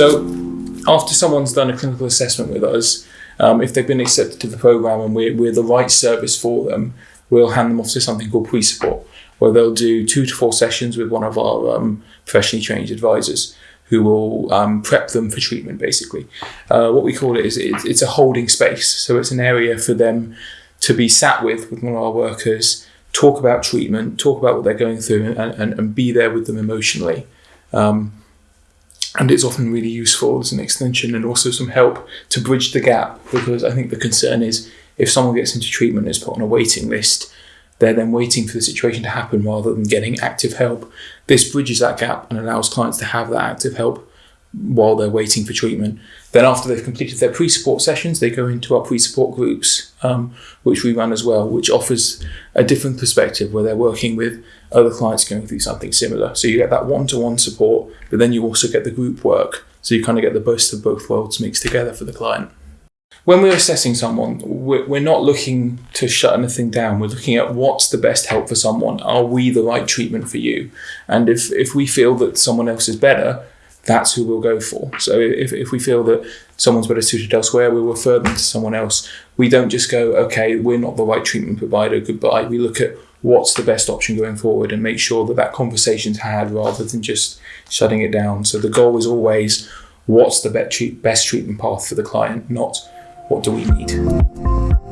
So after someone's done a clinical assessment with us, um, if they've been accepted to the program and we're, we're the right service for them, we'll hand them off to something called pre-support, where they'll do two to four sessions with one of our um, professionally trained advisors who will um, prep them for treatment, basically. Uh, what we call it is it's, it's a holding space. So it's an area for them to be sat with, with one of our workers, talk about treatment, talk about what they're going through, and, and, and be there with them emotionally. Um, and it's often really useful as an extension and also some help to bridge the gap because I think the concern is if someone gets into treatment and is put on a waiting list, they're then waiting for the situation to happen rather than getting active help. This bridges that gap and allows clients to have that active help while they're waiting for treatment. Then after they've completed their pre-support sessions, they go into our pre-support groups, um, which we run as well, which offers a different perspective where they're working with other clients going through something similar. So you get that one-to-one support, but then you also get the group work. So you kind of get the best of both worlds mixed together for the client. When we're assessing someone, we're not looking to shut anything down. We're looking at what's the best help for someone. Are we the right treatment for you? And if, if we feel that someone else is better, that's who we'll go for. So if, if we feel that someone's better suited elsewhere, we'll refer them to someone else. We don't just go, okay, we're not the right treatment provider, goodbye. We look at what's the best option going forward and make sure that that conversation's had rather than just shutting it down. So the goal is always what's the best treatment path for the client, not what do we need.